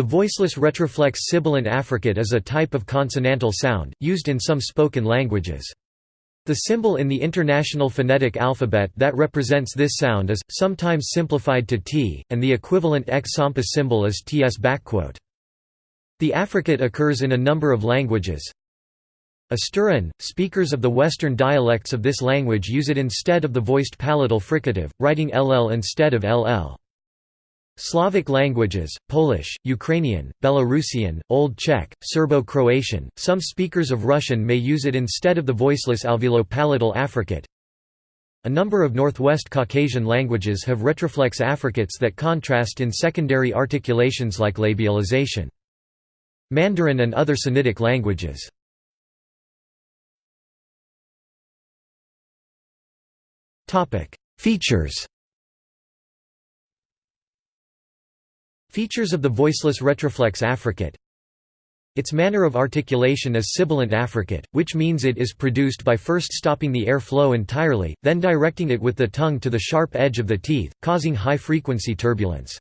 The voiceless retroflex sibilant affricate is a type of consonantal sound, used in some spoken languages. The symbol in the International Phonetic Alphabet that represents this sound is, sometimes simplified to t, and the equivalent X Sampa symbol is ts. The affricate occurs in a number of languages. Asturian, speakers of the western dialects of this language use it instead of the voiced palatal fricative, writing ll instead of ll. Slavic languages, Polish, Ukrainian, Belarusian, Old Czech, Serbo-Croatian, some speakers of Russian may use it instead of the voiceless alveolo-palatal affricate. A number of Northwest Caucasian languages have retroflex affricates that contrast in secondary articulations like labialization. Mandarin and other Sinitic languages. Features Features of the voiceless retroflex affricate Its manner of articulation is sibilant affricate, which means it is produced by first stopping the air flow entirely, then directing it with the tongue to the sharp edge of the teeth, causing high-frequency turbulence.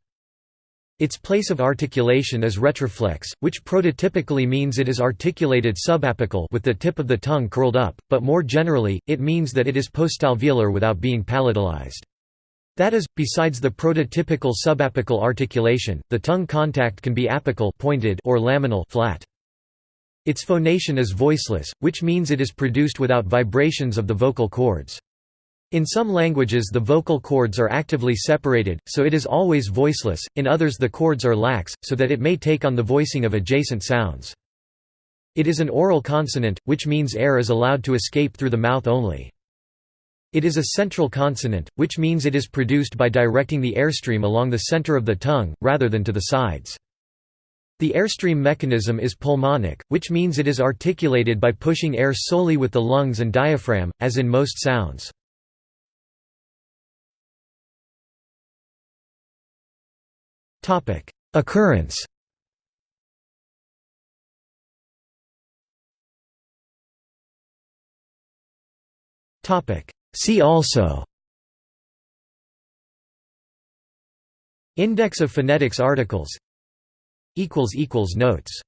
Its place of articulation is retroflex, which prototypically means it is articulated subapical with the tip of the tongue curled up, but more generally, it means that it is postalveolar without being palatalized. That is, besides the prototypical subapical articulation, the tongue contact can be apical pointed or laminal flat. Its phonation is voiceless, which means it is produced without vibrations of the vocal cords. In some languages the vocal cords are actively separated, so it is always voiceless, in others the cords are lax, so that it may take on the voicing of adjacent sounds. It is an oral consonant, which means air is allowed to escape through the mouth only. It is a central consonant, which means it is produced by directing the airstream along the center of the tongue, rather than to the sides. The airstream mechanism is pulmonic, which means it is articulated by pushing air solely with the lungs and diaphragm, as in most sounds. Occurrence topic See also Index of phonetics articles Notes